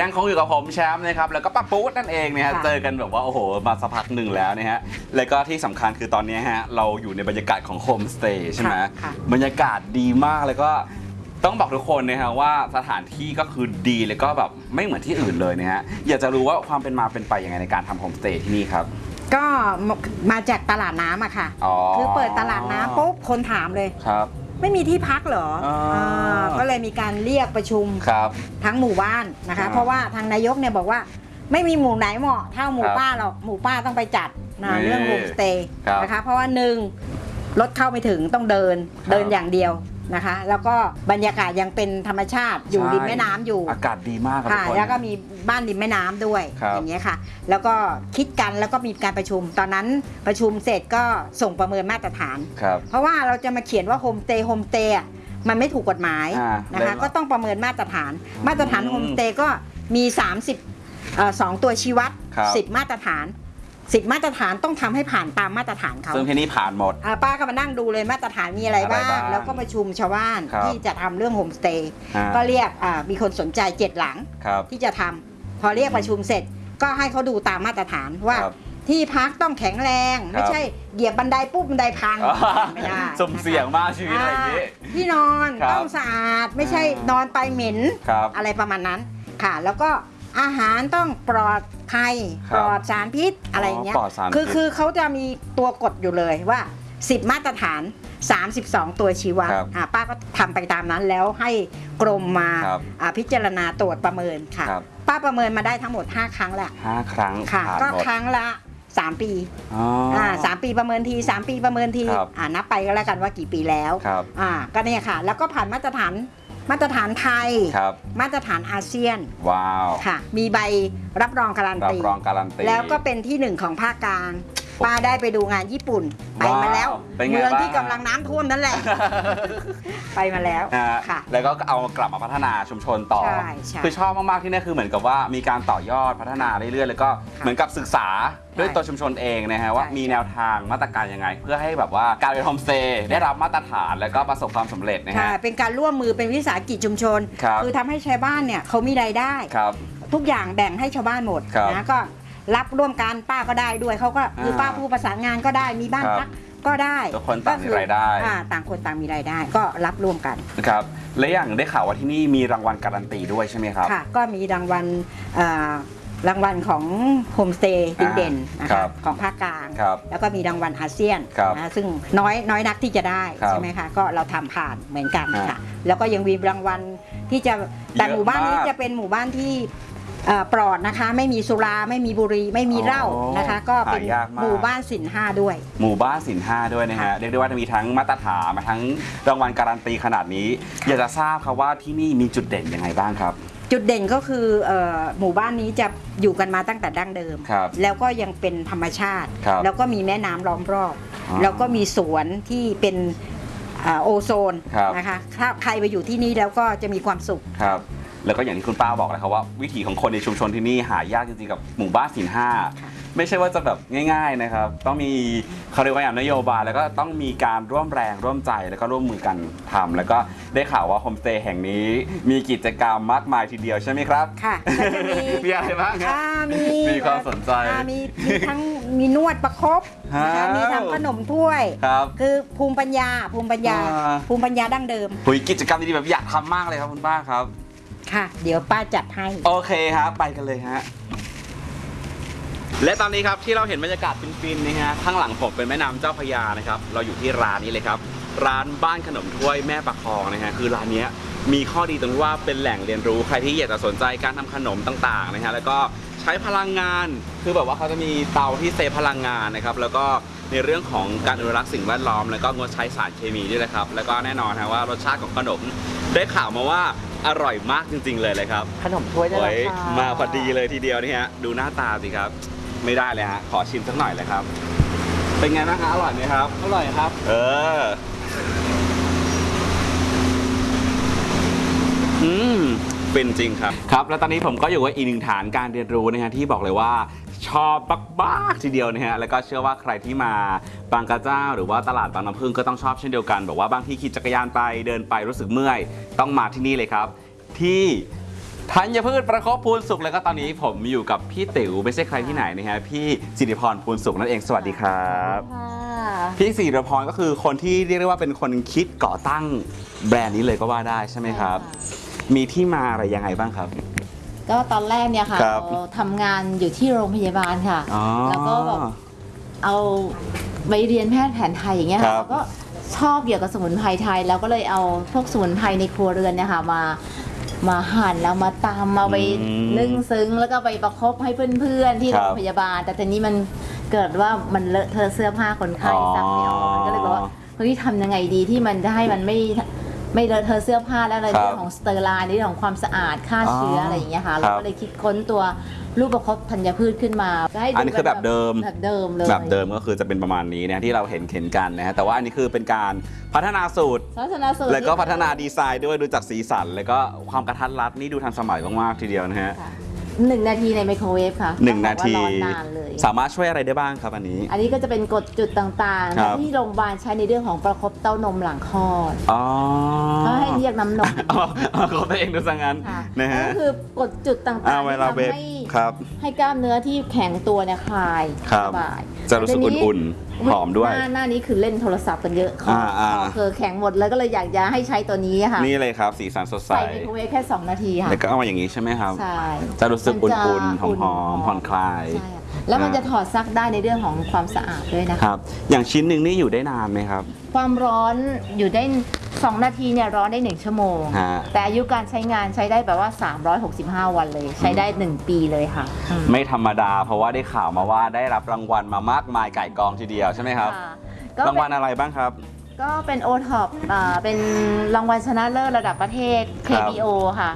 ยังคงอยู่กับผมแชมป์นะครับแล้วก็ป้าปุ๊ดนั่นเองเนี่ยฮะค่ะเจอกันแบบว่าโอ้โหมาสักพักหนึ่งแล้วนะฮะแล้วก็ที่สำคัญคือตอนนี้ฮะเราอยู่ในบรรยากาศของโฮมสเตย์ใช่ไหมค่ะค่ะ บรรยากาศดีมากแล้วก็ต้องบอกทุกคนนะฮะว่าสถานที่ก็คือดีแล้วก็แบบไม่เหมือนที่อื่นเลยนะฮะอยากจะรู้ว่าความเป็นมาเป็นไปยังไงในการทำโฮมสเตย์ที่นี่ครับ ก็มาจากตลาดน้ำอะค่ะ อ๋อ คือเปิดตลาดน้ำปุ๊บคนถามเลย ครับ ไม่มีที่พักเหรออ่า อ่าก็เลยมีการเรียกประชุมครับ ทั้งหมู่บ้านนะคะ อ่าเพราะว่าทางนายกเนี่ยบอกว่า ไม่มีหมู่ไหนเหมาะเท่าหมู่ครับป้าหรอกหมู่ป้าต้องไปจัดนะนี่เรื่องโฮมสเตย์ครับนะคะเพราะว่าหนึ่งรถเข้าไม่ถึงต้องเดินครับ เดินอย่างเดียว นะคะ แล้วก็บรรยากาศยังเป็นธรรมชาติอยู่ใช่ริมแม่น้ำอยู่ อากาศดีมากครับทุค่ะกคน แล้วก็มีบ้านริมแม่น้ำด้วยครับอย่างเงี้ยค่ะ แล้วก็คิดกันแล้วก็มีการประชุม ตอนนั้นประชุมเสร็จก็ส่งประเมินมาตรฐาน ครับเพราะว่าเราจะมาเขียนว่าโฮมสเตย์โฮมสเตย์อะมันไม่ถูกกฎหมายอ่านะคะ เลยก็ต้องประเมินมาตรฐานอืมมาตรฐานโฮมสเตย์ก็มี 30เอ่อสองตัวชี้วัดครับ 10 มาตรฐาน 10มาตรฐานต้องทำให้ผ่านตามมาตรฐานเขาซึ่งที่นี่ผ่านหมดอ่าป้าก็มานั่งดูเลยมาตรฐานมีอะไรบ้าง อะไรงบ้างแล้วก็ประชุมชาวบ้านครับที่จะทำเรื่องโฮมสเตย์อ่าก็เรียกอ่ามีคนสนใจเจ็ดหลังครับที่จะทำพอเรียกประชุมเสร็จก็ให้เขาดูตามมาตรฐานว่าครับที่พักต้องแข็งแรง ไม่ใช่เหยียบบันไดปุ๊บบันไดพังไม่ได้สุ่มเสี่ยงมากชีวิตอะไรอย่างนี้อ่าที่นอนครับต้องสะอาดไม่ใช่อ่านนอนไปเหม็นครับอะไรประมาณนั้นค่ะ แล้วก็อาหารต้องปลอด ภัยครับปลอดสารพิษอะไรอย่างเงี้ยปลอดสารพิษ คือคือเขาจะมีตัวกฎอยู่เลยว่า 10 มาตรฐาน 32 ตัวชี้วัดครับอ่าป้าก็ทำไปตามนั้นแล้วให้กรมมาครับอ่าพิจารณาตรวจประเมินค่ะ ครับ ป้าประเมินมาได้ทั้งหมด 5 ครั้งแหละห้าครั้งค่ะ ผ่านก็หมดครั้งละ 3 ปีอ๋อออ่าสามปีประเมินที 3 ปีประเมินทีครับ อ่านับไปก็แล้วกันว่ากี่ปีแล้ว ครับ อ่าก็เนี่ยค่ะ แล้วก็ผ่านมาตรฐาน มาตรฐานไทย ครับ มาตรฐานอาเซียนว้าว ค่ะ มีใบรับรองการันรับตี รองการันตี แล้วก็เป็นที่หนึ่งของภาคกลาง ป้าได้ไปดูงานญี่ปุ่น ไปมาแล้วว้าวเป็นไงเมืองบ้าง ที่กำลังน้ำท่วมนั่นแหละ ไปมาแล้วนะฮะค่ะ แล้วก็เอากลับมาพัฒนาชุมชนต่อ ใช่ใช่คือชอบมากๆที่นี่คือเหมือนกับว่ามีการต่อยอดพัฒนาเรื่อยๆ แล้วก็ค่ะเหมือนกับศึกษาด้วยใช่ตัวชุมชนเองนะฮะว่าใช่ มีแนวทางมาตรการยังไง เพื่อให้แบบว่าการเป็นโฮมสเตย์ได้รับมาตรฐานแล้วก็ประสบความสำเร็จนะค่ะ ฮะ เป็นการร่วมมือเป็นวิสาหกิจชุมชนครับ อทำให้ชาวบ้านเนี่ยเขามีรายได้ ครับ ทุกอย่างแบ่งให้ชาวบ้านหมดครับ นะก็ รับร่วมกันป้าก็ได้ด้วยเขาก็คือป้าผู้ประสานงานก็ได้มีบ้านครับพักก็ได้ทุกคนต่างมีรายได้อ่าต่างคนต่างมีรายได้ ก็รับร่วมกันนะครับและอย่างได้ข่าวว่าที่นี่มีรางวัลการันตีด้วยใช่ไหมครับค่ะก็มีรางวัลอ่ารางวัลของโฮมสเตย์ดีเด่นนะครัคะบของภาคกลางครับแล้วก็มีรางวัลอาเซียนครับนะซึ่งน้อยน้อยนักที่จะได้ครับใช่ไหมคะก็เราทำผ่านเหมือนกันอ่าค่ะแล้วก็ยังมีรางวัลที่จะแต่เยอะหมู่บ้านนี้มากจะเป็นหมู่บ้านที่ เอ่อปลอดนะคะ ไม่มีสุราไม่มีบุหรี่ไม่มีเหล้าอ๋อนะคะ ก็เป็นหายากมาก หมู่บ้านสินห้าด้วย หมู่บ้านสินห้าด้วยนะฮะ ค่ะ เรียกได้ว่าจะมีทั้งมาตรฐานมาทั้งรางวัลการันตีขนาดนี้ อยากจะทราบครับว่าที่นี่มีจุดเด่นยังไงบ้างครับ จุดเด่นก็คือเอ่อหมู่บ้านนี้จะอยู่กันมาตั้งแต่ดั้งเดิม ครับแล้วก็ยังเป็นธรรมชาติ ครับแล้วก็มีแม่น้ำล้อมรอบ อ๋อแล้วก็มีสวนที่เป็นอ่าโอโซนครับ นะคะถ้าใครไปอยู่ที่นี่แล้วก็จะมีความสุข ครับ แล้วก็อย่างที่คุณป้าบอกเลยครับว่าวิถีของคนในชุมชนที่นี่หายากจริงๆกับหมู่บ้านสินห้าค่ะไม่ใช่ว่าจะแบบง่ายๆนะครับ ต้องมีเขาเรียกว่าอย่างนโยบายแล้วก็ต้องมีการร่วมแรงร่วมใจแล้วก็ร่วมมือกันทำแล้วก็ได้ข่าวว่าโฮมสเตย์แห่งนี้มีกิจกรรมมากมายทีเดียวใช่ไหมครับ ค่ะก็จะมีมีอะไรบ้างครับอ่ามีมีความสนใจอ่ามีมีทั้งมีนวดประคบนะคะว้าวมีทำขนมถ้วยครับคือภูมิปัญญาภูมิปัญญาอ่าภูมิปัญญาดั้งเดิมหุยกิจกรรมดีๆแบบอยากทำมากเลยครับคุณป้าครับ ค่ะ เดี๋ยวป้าจัดให้ โอเคครับไปกันเลยฮะ และตอนนี้ครับที่เราเห็นบรรยากาศฟินๆนะฮะข้างหลังผมเป็นแม่น้ำเจ้าพระยานะครับ เราอยู่ที่ร้านนี้เลยครับ ร้านบ้านขนมถ้วยแม่ประคองนะฮะคือร้านเนี้ยมีข้อดีตรงที่ว่าเป็นแหล่งเรียนรู้ใครที่อยากจะสนใจการทำขนมต่างๆนะฮะแล้วก็ใช้พลังงานคือแบบว่าเขาจะมีเตาที่เซฟพลังงานนะครับแล้วก็ในเรื่องของการอนุรักษ์สิ่งแวดล้อม แล้วก็งดใช้สารเคมีด้วยนะครับ แล้วก็แน่นอนนะว่ารสชาติของขนมได้ข่าวมาว่า อร่อยมากจริง ๆ เลยเลยครับขนมถ้วยได้โอ้แล้วยค่ะมาพอดีเลยทีเดียวนี่ฮะดูหน้าตาสิครับ ไม่ได้เลยฮะขอชิมสักหน่อยเลยครับ เป็นไงบ้างคะอร่อยไหมครับ อร่อยครับ เออ อืม เป็นจริงครับ ครับ แล้วตอนนี้ผมก็อยู่กับอีกหนึ่งฐานการเรียนรู้นะฮะที่บอกเลยว่า ชอบมากๆทีเดียวนะฮะแล้วก็เชื่อว่าใครที่มาบางกระเจ้า หรือว่าตลาดบางน้ำพึ่งก็ต้องชอบเช่นเดียวกันบอกว่าบางที่ขี่จักรยานไปเดินไปรู้สึกเมื่อย ต้องมาที่นี่เลยครับ ที่ธัญพืชประคบพูนสุขแล้วก็ตอนนี้ผมอยู่กับพี่ติ๋วไม่ใช่ใครที่ไหนนะฮะพี่สิริพรพูนสุขนั่นเองสวัสดีครับค่ะพี่สิริพรก็คือคนที่เรียกได้ว่าเป็นคนคิดก่อตั้งแบรนด์นี้เลยก็ว่าได้ใช่ไหมครับ มีที่มาอะไรยังไงบ้างครับ ก็ตอนแรกเนี่ยค่ะครับเราทำงานอยู่ที่โรงพยาบาลค่ะ อ๋อแล้วก็แบบเอาไปเรียนแพทย์แผนไทยอย่างเงี้ยครัค่ะ เราก็ชอบเกี่ยวกับสมุนไพรไทย แล้วก็เลยเอาพวกสมุนไพรในครัวเรือนเนี่ยค่ะมามาหั่นแล้วมาตำมาไปอืมนึ่งซึ้งแล้วก็ไปประคบให้เพื่อนๆ ที่โรงพยาบาล ครับ แต่ทีนี้มันเกิดว่ามันเลอะเทอะเสื้อผ้าคนไข้อ๋อซักไม่ออกมันก็เลยบอกว่า เฮ้ยทำยังไงดีที่มันจะให้มันไม่ ไม่เลอะเทอะเสื้อผ้าแล้วอะไรครับเรื่องของสเตอร์ไลน์ในเรื่องของความสะอาดฆ่าเชื้ออะไรอย่างเงี้ยค่ะครับ เราก็เลยคิดค้นตัวรูปประคบธัญพืชขึ้นมาให้ดูอันนี้คือแบบเดิมแบบเดิมเลยแบบเดิมก็คือจะเป็นประมาณนี้นะที่เราเห็นเห็นกันนะฮะแต่ว่าอันนี้คือเป็นการพัฒนาสูตรพัฒนาสูตรแล้วก็พัฒนาดีไซน์ด้วยดูจากสีสัน แล้วก็ความกระทัดรัดนี่ดูทันสมัยมากๆทีเดียวนะฮะค่ะ หนึ่งนาทีในไมโครเวฟค่ะหนึ่งนาทีต้องบอกว่ารอนานเลย สามารถช่วยอะไรได้บ้างครับอันนี้ อันนี้ก็จะเป็นกฎจุดต่างครับ ๆ ที่โรงพยาบาลใช้ในเรื่องของประคบเต้านมหลังคลอดอ๋อเขาให้เรียกน้ำนมเอาเอาของตัวเองดูซะงั้นค่ะนะฮะ ก็คือกฎจุดต่างอ่าๆเวที่ลาทำเวฟให้ ครับ ให้กล้ามเนื้อที่แข็งตัวเนี่ยคลายครับ สบายจะรู้สึกแต่ทีอุ่นๆหอมด้วย หน้าหน้านี้คือเล่นโทรศัพท์กันเยอะคออ่าอ่า คอคือแข็งหมดแล้วก็เลยอยากจะให้ใช้ตัวนี้ค่ะ นี่เลยครับ สีสันสดใส ใส่ไมโครเวฟแค่ 2 นาทีค่ะ แล้วก็เอามาอย่างนี้ใช่ไหมครับ ใช่ จะรู้สึกมัอุ่จะนๆหอมๆผ่อนคลาย ใช่ค่ะแล้วมันจะถอดซักได้ในเรื่องของความสะอาดด้วยนะคะ ครับ อย่างชิ้นหนึ่งนี่อยู่ได้นานไหมครับ ความร้อนอยู่ได้ 2 นาทีเนี่ยร้อนได้ 1 ชั่วโมง ฮะ แต่อายุการใช้งานใช้ได้แบบว่า 365 วันเลย ใช้ได้ 1 ปีเลยค่ะอืม ไม่ธรรมดา เพราะว่าได้ข่าวมาว่าได้รับรางวัลมามากมายไก่กองทีเดียวใช่ไหมครับค่ะก็เป็นรางวัลอะไรบ้างครับ ก็เป็นโอท็อปเป็นรางวัลชนะเลิศระดับประเทศ ครับ KBO ค่ะ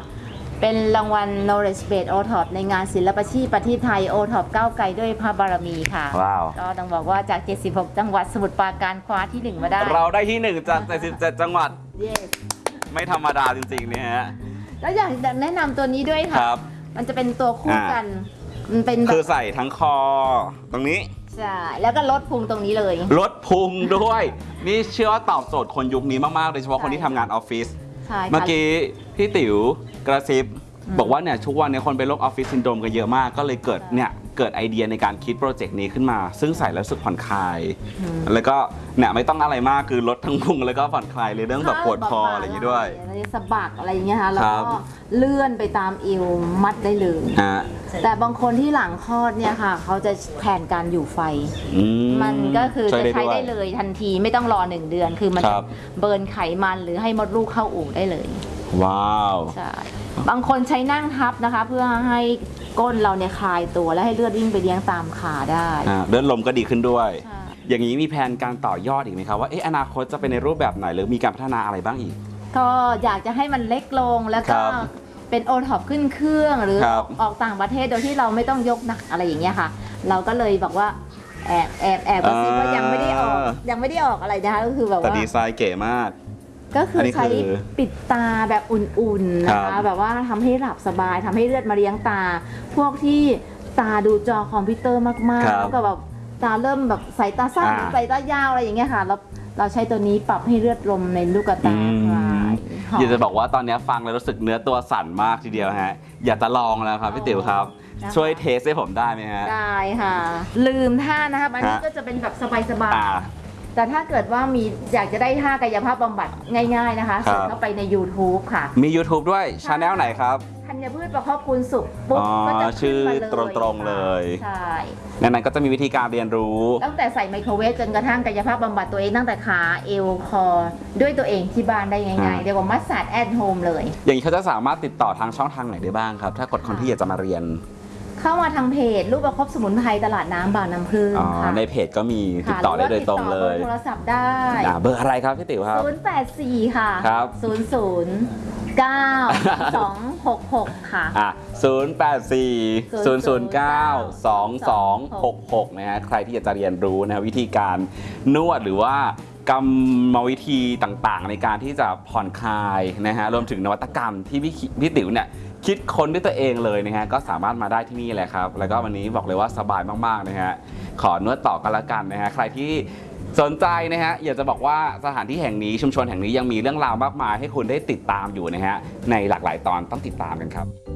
เป็นรางวัล Knowledge Base o t o p ในงานศิลปาชีพประเทศไทย o t o p ก้าวไกลด้วยพระบารมีค่ะ ว้าว ก็ต้องบอกว่าจาก 76 จังหวัดสมุทรปราการคว้าที่ 1 มาได้ เราได้ที่หนึ่งจาก77จังหวัด Yes ไม่ธรรมดาจริงๆเนี่ยฮะ แล้วอยากจะแนะนำตัวนี้ด้วยคค่ะ มันจะเป็นตัวคู่อ่ากัน มันเป็นแบบ คือใส่ทั้งคอ ตรงนี้ ใช่แล้วก็ลดพุงตรงนี้เลย ลดพุงด้วย นี่เชื่อว่าตอบโจทย์คนยุคนี้มาก ๆ โดยเฉพาะคนที่ทำงานออฟฟิศใช่ค่ะ เมื่อกี้พี่ติ๋วกระซิบอืมบอกว่าเนี่ยทุกวันเนี้คนเป็นโรคออฟฟิศซินโดรมกันเยอะมาก ก็เลยเกิดใช่เนี่ยเกิดไอเดียในการคิดโปรเจกต์นี้ขึ้นมา ซึ่งใส่แล้วรู้สึกผ่อนคลายอืมแล้วก็เนี่ยไม่ต้องอะไรมากคือลดทั้งพุงแล้วก็ผ่อนคลายเลยเรื่องแบบปวดคออะไรอย่างนี้ด้วยอะไรสะบักอะไรอย่างเงี้ยค่ะแล้วครัก็บเลื่อนไปตามเอวมัดได้เลยฮะ แต่บางคนที่หลังคลอดเนี่ยค่ะ เขาจะแทนการอยู่ไฟ อืมันก็คือช่วยจะใช้วยได้เลยทันทีไม่ต้องรอหนึ่งเดือน คือมันคจะรับ เบิร์นไขมันหรือให้มดลูกเข้าอู่ได้เลยว้าว ใช่บางคนใช้นั่งทับนะคะ เพื่อให้ก้นเราเนี่ยคลายตัวและให้เลือดวิ่งไปเลี้ยงตามขาได้อ่าเลือดลมก็ดีขึ้นด้วย ใช่อย่างนี้มีแผนการต่อยอดอีกไหมครับว่าเอ๊ะอนาคตจะเป็นในรูปแบบไหนหรือมีการพัฒนาอะไรบ้างอีก ก็อยากจะให้มันเล็กลงแล้วคก็รับ เป็นโอท็อปขึ้นเครื่องหรือครัอบอกออกต่างประเทศโดยที่เราไม่ต้องยกหนักอะไรอย่างเงี้ยค่ะ เราก็เลยบอกว่าแอบแอบแอบกระซิบว่ายังไม่ได้ออกยังไม่ได้ออกอะไรนะคะก็คือแบบแต่ว่า ดีไซน์เก๋มาก ก็คือัอนนี้ใช้คือปิดตาแบบอุ่นๆนะครัคะ บแบบว่าทำให้หลับสบายทำให้เลือดมาเลี้ยงตา พวกที่ตาดูจอคอมพิวเตอร์มากๆแล้วก็แบบตาเริ่มแบบสายตาสั้นหรือสายตายาวอะไรอย่างเงี้ยค่ะ เราเราใช้ตัวนี้ปรับให้เลือดลมในลูกตาคลายห อมอยากจะบอกว่าตอนนี้ฟังแล้วรู้สึกเนื้อตัวสั่นมากทีเดียวฮะ อยากจะลองแล้วครับพี่ติ๋วครับนะคะช่วยเทสให้ผมได้ไหมฮะ ได้ค่ะ ลืมท่านะคะอันนี้ฮะ ก็จะเป็นแบบสบายอ่าๆ แต่ถ้าเกิดว่ามีอยากจะได้ท่ากายภาพบำบัดง่าย ๆนะคะครับ เสิร์ชเข้าไปใน YouTube ค่ะ มี YouTube ด้วยช n แนลไหนครับ ธัญพืชประคบคุณสุขปุ๊บอ๋อก็จะขึ้นมาชื่เลอยตรงๆเลย ใช่ในนั้นก็จะมีวิธีการเรียนรู้ ตั้งแต่ใส่ไมโครเวฟจนกระทั่งกายภาพบำบัดตัวเองตั้งแต่ขาเอวคอ ด้วยตัวเองที่บ้านได้ง่ายอ่าๆเรียกว่า massage at home เลย อย่างนี้เขาจะสามารถติดต่อทางช่องทางไหนได้บ้างครับ ถ้ากดคนที่อยากจะมาเรียน เข้ามาทางเพจรูปประคบสมุนไพรตลาดน้ำบางน้ำพึ่งอ๋อค่ะในเพจก็มีติดค่ะต่อได้โดยตรงเลหอยว่าติดต่อเบอร์โทรศัพท์ได้อ่าเบอร์อะไรครับพี่ติ๋วครับ 084 ค่ะครับ00 9 266 ค่ะอะ084 009 2266 นะฮะใครที่อยากจะเรียนรู้นะฮะวิธีการนวดหรือว่ากรรมวิธีต่างๆ ในการที่จะผ่อนคลายนะฮะรวมถึงนวัตกรรมที่พี่คิพี่ติ๋วเนี่ย คิดค้นด้วยตัวเองเลยนะฮะก็สามารถมาได้ที่นี่แหละครับ แล้วก็วันนี้บอกเลยว่าสบายมากๆนะฮะขอนวดต่อกันละกันนะฮะใครที่สนใจนะฮะอยากจะบอกว่าสถานที่แห่งนี้ชุมชนแห่งนี้ยังมีเรื่องราวมากมายให้คุณได้ติดตามอยู่นะฮะในหลากหลายตอนต้องติดตามกันครับ